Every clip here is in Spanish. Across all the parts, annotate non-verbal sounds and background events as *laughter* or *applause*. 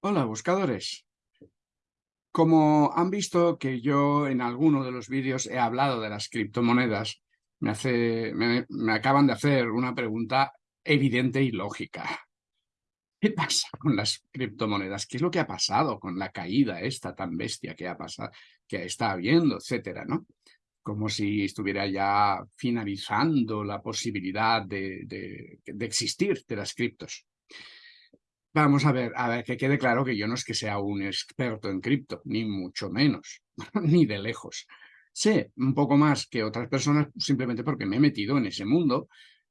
Hola, buscadores. Como han visto que yo en alguno de los vídeos he hablado de las criptomonedas, me, acaban de hacer una pregunta evidente y lógica. ¿Qué pasa con las criptomonedas? ¿Qué es lo que ha pasado con la caída esta tan bestia que ha pasado, que está habiendo, etcétera, ¿no? Como si estuviera ya finalizando la posibilidad de, de existir de las criptos. Vamos a ver, a ver, que quede claro que yo no es que sea un experto en cripto, ni mucho menos, *laughs* ni de lejos. Sé un poco más que otras personas simplemente porque me he metido en ese mundo,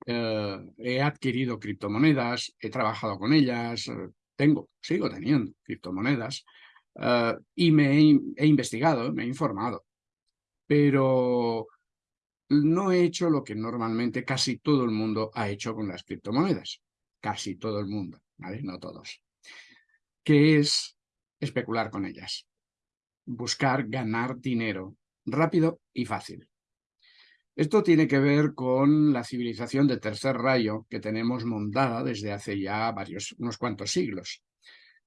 eh, he adquirido criptomonedas, he trabajado con ellas, eh, tengo, sigo teniendo criptomonedas, eh, y me he, he investigado, me he informado. Pero no he hecho lo que normalmente casi todo el mundo ha hecho con las criptomonedas. Casi todo el mundo no todos, que es especular con ellas, buscar ganar dinero rápido y fácil. Esto tiene que ver con la civilización de tercer rayo que tenemos montada desde hace ya varios, unos cuantos siglos,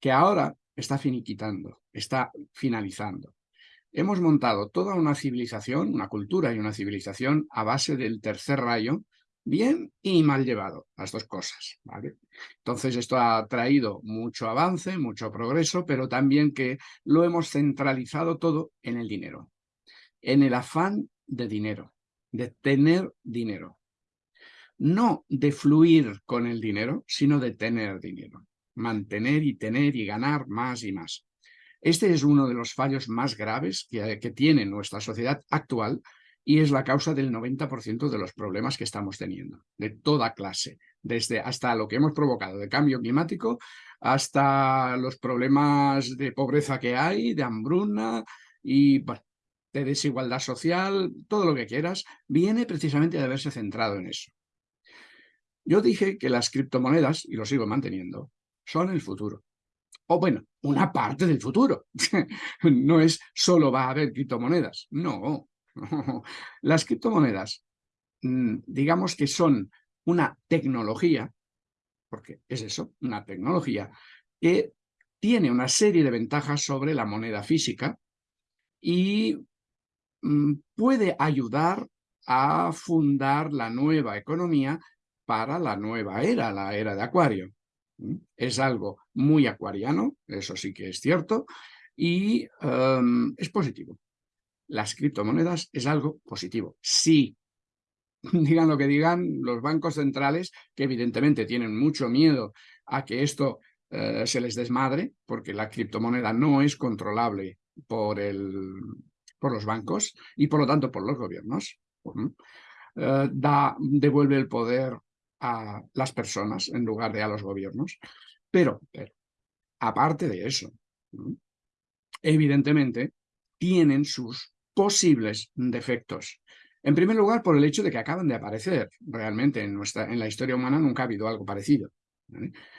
que ahora está finiquitando, está finalizando. Hemos montado toda una civilización, una cultura y una civilización a base del tercer rayo, bien y mal llevado, las dos cosas. ¿vale? Entonces esto ha traído mucho avance, mucho progreso, pero también que lo hemos centralizado todo en el dinero, en el afán de dinero, de tener dinero. No de fluir con el dinero, sino de tener dinero. Mantener y tener y ganar más y más. Este es uno de los fallos más graves que, que tiene nuestra sociedad actual, y es la causa del 90% de los problemas que estamos teniendo, de toda clase, desde hasta lo que hemos provocado de cambio climático, hasta los problemas de pobreza que hay, de hambruna y de desigualdad social, todo lo que quieras, viene precisamente de haberse centrado en eso. Yo dije que las criptomonedas, y lo sigo manteniendo, son el futuro. O bueno, una parte del futuro. *laughs* no es solo va a haber criptomonedas, no, *laughs* Las criptomonedas, mm, digamos que son una tecnología, porque es eso, una tecnología, que tiene una serie de ventajas sobre la moneda física y mm, puede ayudar a fundar la nueva economía para la nueva era, la era de Acuario. Es algo muy acuariano, eso sí que es cierto, y em, es positivo las criptomonedas es algo positivo. Sí, *laughs* digan lo que digan los bancos centrales, que evidentemente tienen mucho miedo a que esto eh, se les desmadre, porque la criptomoneda no es controlable por, el, por los bancos y por lo tanto por los gobiernos. Eh, da, devuelve el poder a las personas en lugar de a los gobiernos. Pero, pero aparte de eso, evidentemente tienen sus posibles defectos. En primer lugar, por el hecho de que acaban de aparecer. Realmente en, nuestra, en la historia humana nunca ha habido algo parecido.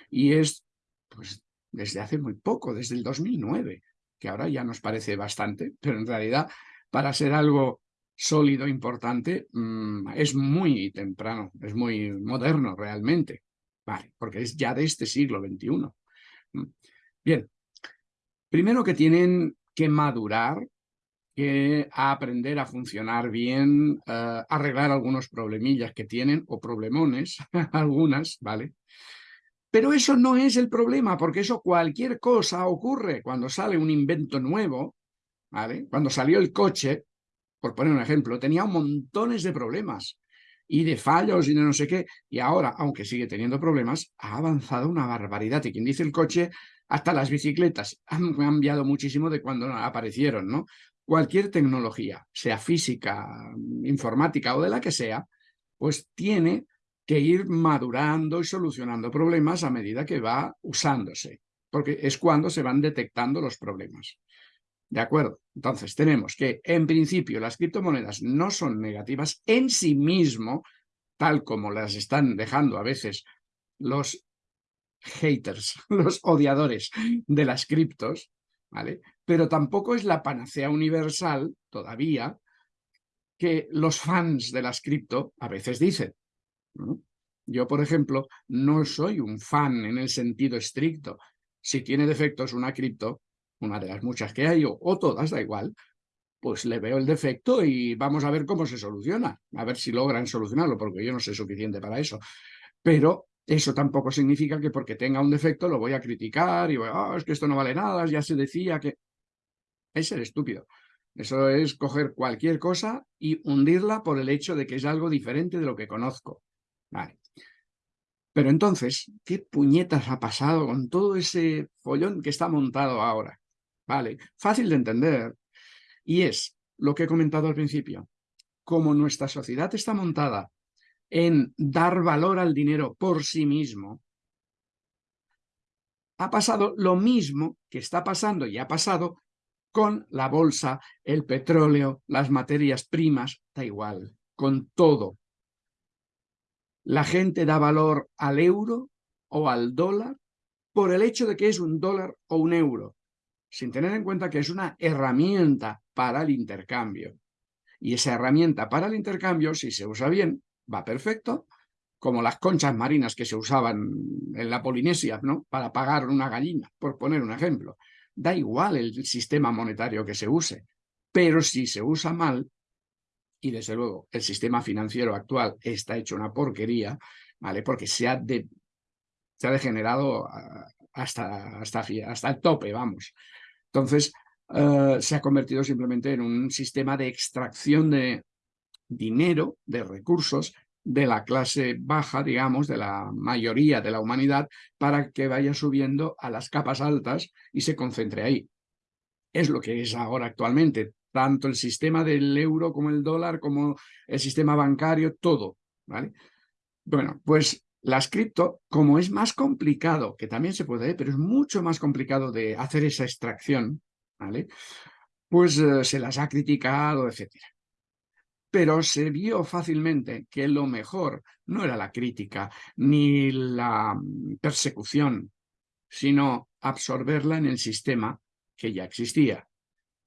Y es pues, desde hace muy poco, desde el 2009, que ahora ya nos parece bastante, pero en realidad para ser algo sólido, importante, mm, es muy temprano, es muy moderno realmente, vale, porque es ya de este siglo XXI. Bien, primero que tienen que madurar que a aprender a funcionar bien, uh, arreglar algunos problemillas que tienen, o problemones, *laughs* algunas, ¿vale? Pero eso no es el problema, porque eso cualquier cosa ocurre cuando sale un invento nuevo, ¿vale? Cuando salió el coche, por poner un ejemplo, tenía montones de problemas y de fallos y de no sé qué, y ahora, aunque sigue teniendo problemas, ha avanzado una barbaridad. Y quien dice el coche, hasta las bicicletas han cambiado muchísimo de cuando aparecieron, ¿no? Cualquier tecnología, sea física, informática o de la que sea, pues tiene que ir madurando y solucionando problemas a medida que va usándose, porque es cuando se van detectando los problemas. ¿De acuerdo? Entonces tenemos que, en principio, las criptomonedas no son negativas en sí mismo, tal como las están dejando a veces los haters, *laughs* los odiadores de las criptos, ¿vale? Pero tampoco es la panacea universal, todavía, que los fans de las cripto a veces dicen. Yo, por ejemplo, no soy un fan en el sentido estricto, si tiene defectos una cripto, una de las muchas que hay, o, todas, da igual, pues le veo el defecto y vamos a ver cómo se soluciona, a ver si logran solucionarlo, porque yo no sé suficiente para eso. Pero eso tampoco significa que porque tenga un defecto lo voy a criticar y voy, oh, es que esto no vale nada, ya se decía que... Es ser estúpido. Eso es coger cualquier cosa y hundirla por el hecho de que es algo diferente de lo que conozco. Vale. Pero entonces, ¿qué puñetas ha pasado con todo ese follón que está montado ahora? Vale, fácil de entender. Y es lo que he comentado al principio. Como nuestra sociedad está montada en dar valor al dinero por sí mismo, ha pasado lo mismo que está pasando y ha pasado con la bolsa, el petróleo, las materias primas, da igual, con todo. La gente da valor al euro o al dólar por el hecho de que es un dólar o un euro, sin tener en cuenta que es una herramienta para el intercambio. Y esa herramienta para el intercambio, si se usa bien, va perfecto, como las conchas marinas que se usaban en la Polinesia, ¿no? Para pagar una gallina, por poner un ejemplo. Da igual el sistema monetario que se use, pero si se usa mal, y desde luego el sistema financiero actual está hecho una porquería, ¿vale? Porque se ha, se ha degenerado hasta, hasta, hasta el tope, vamos. Entonces, eh, se ha convertido simplemente en un sistema de extracción de, dinero, de recursos de la clase baja, digamos, de la mayoría de la humanidad, para que vaya subiendo a las capas altas y se concentre ahí. Es lo que es ahora actualmente, tanto el sistema del euro como el dólar, como el sistema bancario, todo, ¿vale? Bueno, pues las cripto, como es más complicado, que también se puede, pero es mucho más complicado de hacer esa extracción, ¿vale? Pues eh, se las ha criticado, etcétera pero se vio fácilmente que lo mejor no era la crítica ni la mm, persecución, sino absorberla en el sistema que ya existía.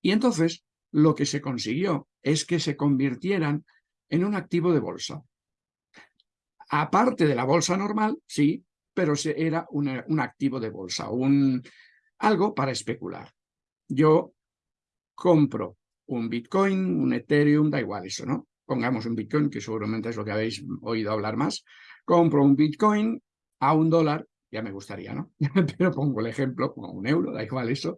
Y entonces lo que se consiguió es que se convirtieran en un activo de bolsa. Aparte de la bolsa normal, sí, pero era un, un activo de bolsa, un, algo para especular. Yo compro un Bitcoin, un Ethereum, da igual eso, ¿no? Pongamos un Bitcoin, que seguramente es lo que habéis oído hablar más. Compro un Bitcoin a un dólar, ya me gustaría, ¿no? *laughs* Pero pongo el ejemplo, pongo un euro, da igual eso.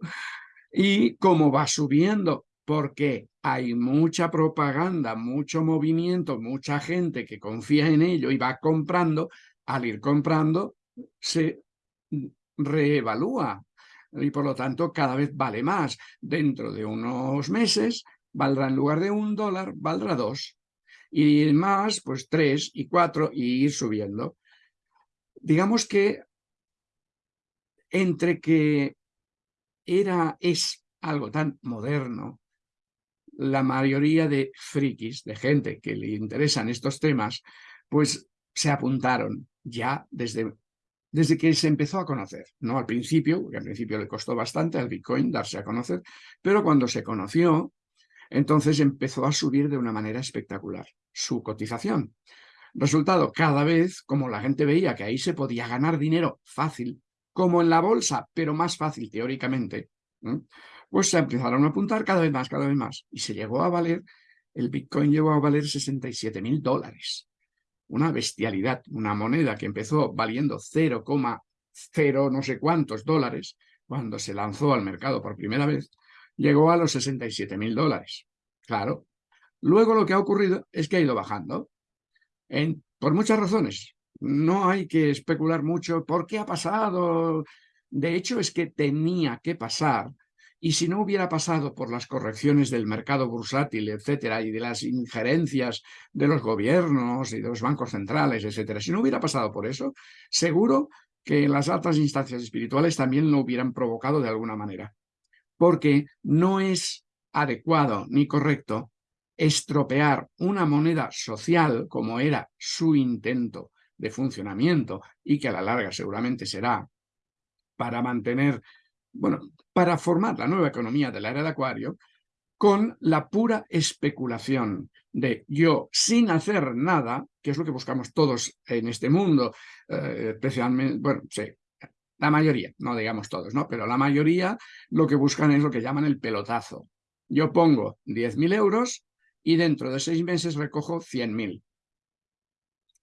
Y como va subiendo, porque hay mucha propaganda, mucho movimiento, mucha gente que confía en ello y va comprando, al ir comprando se reevalúa y por lo tanto cada vez vale más. Dentro de unos meses valdrá en lugar de un dólar, valdrá dos. Y más, pues tres y cuatro y ir subiendo. Digamos que entre que era, es algo tan moderno, la mayoría de frikis, de gente que le interesan estos temas, pues se apuntaron ya desde desde que se empezó a conocer, no al principio, porque al principio le costó bastante al Bitcoin darse a conocer, pero cuando se conoció, entonces empezó a subir de una manera espectacular su cotización. Resultado, cada vez, como la gente veía que ahí se podía ganar dinero fácil, como en la bolsa, pero más fácil teóricamente, pues se empezaron a apuntar cada vez más, cada vez más. Y se llegó a valer, el Bitcoin llegó a valer 67 mil dólares una bestialidad, una moneda que empezó valiendo 0,0 no sé cuántos dólares cuando se lanzó al mercado por primera vez, llegó a los 67 mil dólares. Claro. Luego lo que ha ocurrido es que ha ido bajando, por muchas razones. No hay que especular mucho por qué ha pasado. De hecho, es que tenía que pasar y si no hubiera pasado por las correcciones del mercado bursátil, etcétera, y de las injerencias de los gobiernos y de los bancos centrales, etcétera, si no hubiera pasado por eso, seguro que las altas instancias espirituales también lo hubieran provocado de alguna manera. Porque no es adecuado ni correcto estropear una moneda social como era su intento de funcionamiento y que a la larga seguramente será para mantener bueno, para formar la nueva economía de la era de Acuario con la pura especulación de yo sin hacer nada, que es lo que buscamos todos en este mundo, eh, especialmente, bueno, sí, la mayoría, no digamos todos, ¿no? Pero la mayoría lo que buscan es lo que llaman el pelotazo. Yo pongo 10.000 euros y dentro de seis meses recojo 100.000.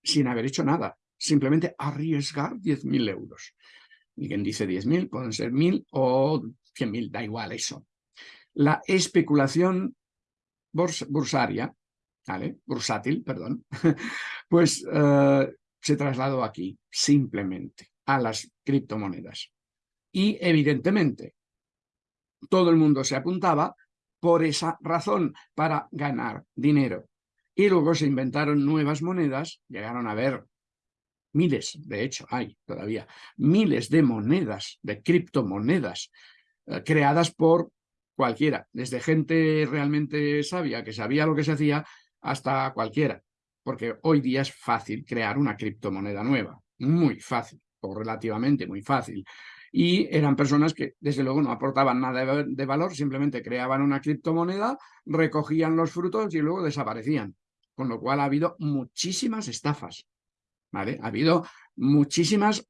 Sin haber hecho nada. Simplemente arriesgar 10.000 euros. Y quien dice 10.000, pueden ser 1.000 o 100.000, da igual eso. La especulación bursaria, ¿vale? bursátil, perdón, *laughs* pues eh, se trasladó aquí, simplemente, a las criptomonedas. Y evidentemente, todo el mundo se apuntaba por esa razón, para ganar dinero. Y luego se inventaron nuevas monedas, llegaron a ver miles, de hecho hay todavía, miles de monedas, de criptomonedas, eh, creadas por cualquiera, desde gente realmente sabia, que sabía lo que se hacía, hasta cualquiera, porque hoy día es fácil crear una criptomoneda nueva, muy fácil, o relativamente muy fácil. Y eran personas que, desde luego, no aportaban nada de valor, simplemente creaban una criptomoneda, recogían los frutos y luego desaparecían. Con lo cual ha habido muchísimas estafas, Ha habido muchísimas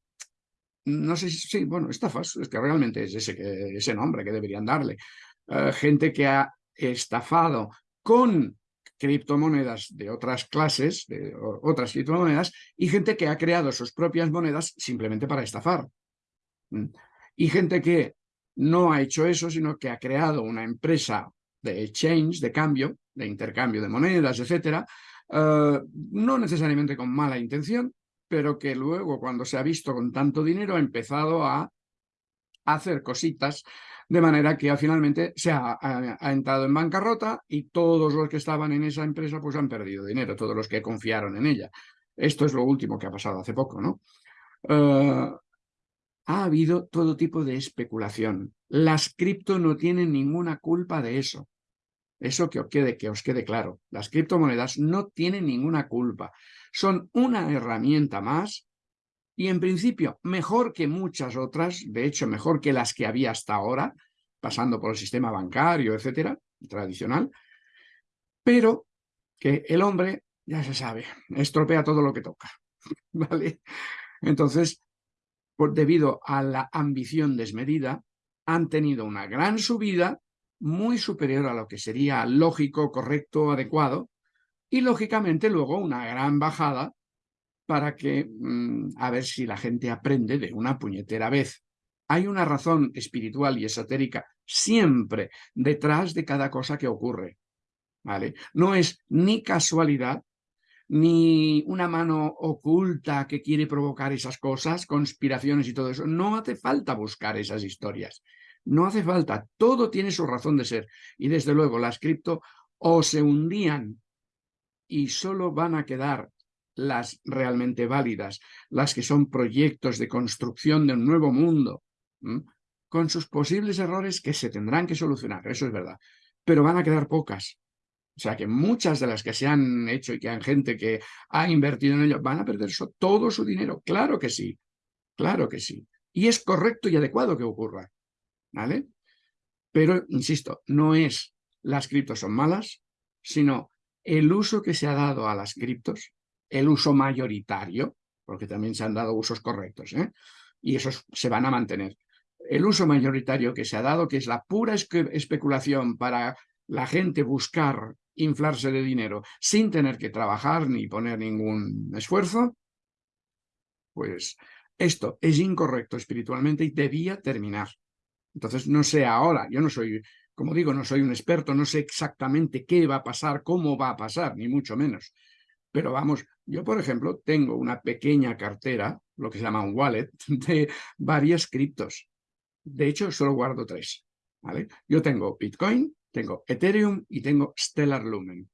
no sé si, bueno, estafas, es que realmente es ese, ese nombre que deberían darle. Eh, gente que ha estafado con criptomonedas de otras clases, de otras criptomonedas, y gente que ha creado sus propias monedas simplemente para estafar. Y gente que no ha hecho eso, sino que ha creado una empresa de exchange, de cambio, de intercambio de monedas, etcétera, eh, no necesariamente con mala intención, pero que luego, cuando se ha visto con tanto dinero, ha empezado a hacer cositas de manera que finalmente se ha, entrado en bancarrota y todos los que estaban en esa empresa pues han perdido dinero, todos los que confiaron en ella. Esto es lo último que ha pasado hace poco, ¿no? Eh, ha habido todo tipo de especulación. Las cripto no tienen ninguna culpa de eso. Eso que os quede, que os quede claro. Las criptomonedas no tienen ninguna culpa. Son una herramienta más y en principio mejor que muchas otras, de hecho mejor que las que había hasta ahora, pasando por el sistema bancario, etcétera, tradicional, pero que el hombre, ya se sabe, estropea todo lo que toca, *laughs* ¿vale? Entonces, por, debido a la ambición desmedida, han tenido una gran subida muy superior a lo que sería lógico, correcto, adecuado, y lógicamente luego una gran bajada para que, mm, a ver si la gente aprende de una puñetera vez. Hay una razón espiritual y esotérica siempre detrás de cada cosa que ocurre. ¿vale? No es ni casualidad, ni una mano oculta que quiere provocar esas cosas, conspiraciones y todo eso. No hace falta buscar esas historias. No hace falta. Todo tiene su razón de ser. Y desde luego las cripto o se hundían y solo van a quedar las realmente válidas, las que son proyectos de construcción de un nuevo mundo, con sus posibles errores que se tendrán que solucionar, eso es verdad, pero van a quedar pocas. O sea que muchas de las que se han hecho y que hay gente que ha invertido en ello van a perder todo su dinero. Claro que sí, claro que sí. Y es correcto y adecuado que ocurra. ¿Vale? Pero, insisto, no es las criptos son malas, sino el uso que se ha dado a las criptos el uso mayoritario, porque también se han dado usos correctos, ¿eh? y esos se van a mantener. El uso mayoritario que se ha dado, que es la pura especulación para la gente buscar inflarse de dinero sin tener que trabajar ni poner ningún esfuerzo, pues esto es incorrecto espiritualmente y debía terminar. Entonces, no sé ahora, yo no soy, como digo, no soy un experto, no sé exactamente qué va a pasar, cómo va a pasar, ni mucho menos. Pero vamos, yo por ejemplo tengo una pequeña cartera, lo que se llama un wallet, *laughs* de varias criptos. De hecho, solo guardo tres. ¿vale? Yo tengo Bitcoin, tengo Ethereum y tengo Stellar Lumen.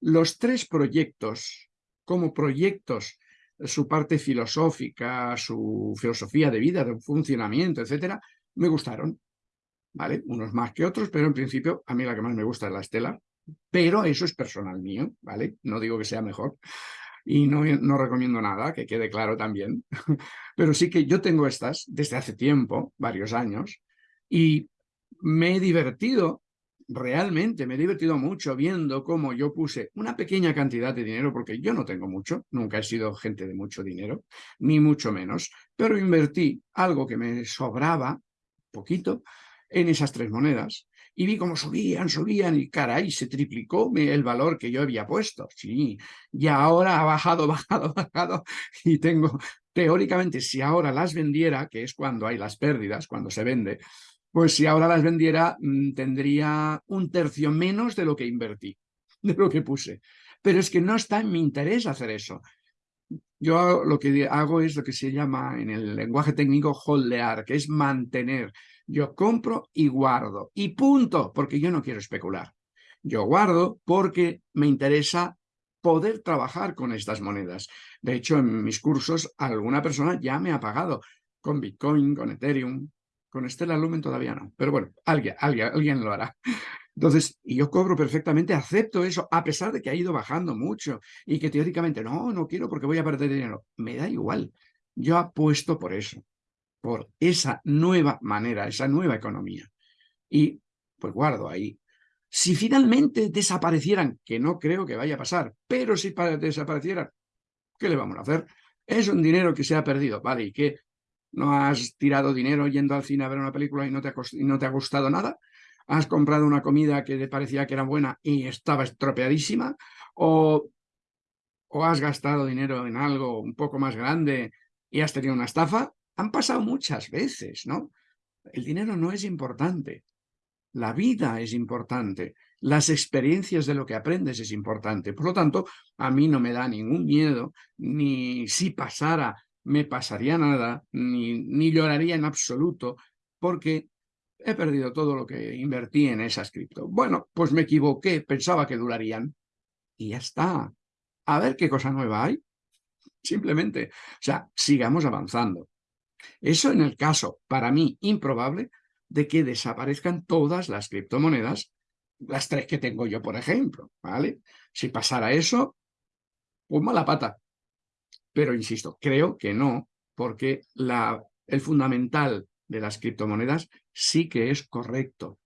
Los tres proyectos, como proyectos, su parte filosófica, su filosofía de vida, de funcionamiento, etcétera, me gustaron. ¿Vale? Unos más que otros, pero en principio a mí la que más me gusta es la Stellar, pero eso es personal mío, ¿vale? No digo que sea mejor y no, no recomiendo nada, que quede claro también, *laughs* pero sí que yo tengo estas desde hace tiempo, varios años, y me he divertido realmente me he divertido mucho viendo cómo yo puse una pequeña cantidad de dinero, porque yo no tengo mucho, nunca he sido gente de mucho dinero, ni mucho menos, pero invertí algo que me sobraba, poquito, en esas tres monedas. Y vi cómo subían, subían y caray, se triplicó el valor que yo había puesto. Sí, y ahora ha bajado, *laughs* bajado, bajado y tengo, teóricamente, si ahora las vendiera, que es cuando hay las pérdidas, cuando se vende, pues si ahora las vendiera mm, tendría un tercio menos de lo que invertí, *laughs* de lo que puse. Pero es que no está en mi interés hacer eso. Yo lo que hago es lo que se llama en el lenguaje técnico holdear, que es mantener. Yo compro y guardo. Y punto, porque yo no quiero especular. Yo guardo porque me interesa poder trabajar con estas monedas. De hecho, en mis cursos alguna persona ya me ha pagado con Bitcoin, con Ethereum, con Estela Lumen todavía no, pero bueno, alguien, alguien, alguien lo hará. Entonces, y yo cobro perfectamente, acepto eso, a pesar de que ha ido bajando mucho y que teóricamente, no, no quiero porque voy a perder dinero. Me da igual. Yo apuesto por eso, por esa nueva manera, esa nueva economía. Y pues guardo ahí. Si finalmente desaparecieran, que no creo que vaya a pasar, pero si desaparecieran, ¿qué le vamos a hacer? Es un dinero que se ha perdido, ¿vale? ¿Y qué? ¿No has tirado dinero yendo al cine a ver una película y no te ha, no te ha gustado nada? ¿Has comprado una comida que te parecía que era buena y estaba estropeadísima? ¿O, ¿O has gastado dinero en algo un poco más grande y has tenido una estafa? Han pasado muchas veces, ¿no? El dinero no es importante. La vida es importante. Las experiencias de lo que aprendes es importante. Por lo tanto, a mí no me da ningún miedo, ni si pasara me pasaría nada, ni, ni lloraría en absoluto, porque he perdido todo lo que invertí en esas cripto. Bueno, pues me equivoqué, pensaba que durarían. Y ya está. A ver qué cosa nueva hay. Simplemente, o sea, sigamos avanzando. Eso en el caso, para mí, improbable, de que desaparezcan todas las criptomonedas, las tres que tengo yo, por ejemplo, ¿vale? Si pasara eso, pues mala pata. Pero insisto, creo que no, porque la, el fundamental de las criptomonedas sí que es correcto.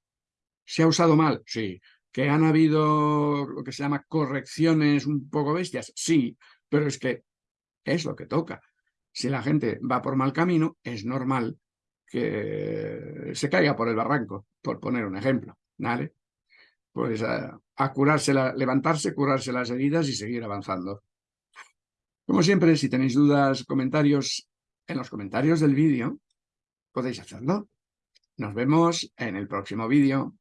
¿Se ha usado mal? Sí. ¿Que han habido lo que se llama correcciones un poco bestias? Sí, pero es que es lo que toca. Si la gente va por mal camino, es normal que se caiga por el barranco, por poner un ejemplo. ¿vale? Pues a, a curarse, levantarse, curarse las heridas y seguir avanzando. Como siempre, si tenéis dudas, comentarios, en los comentarios del vídeo, podéis hacerlo. Nos vemos en el próximo vídeo.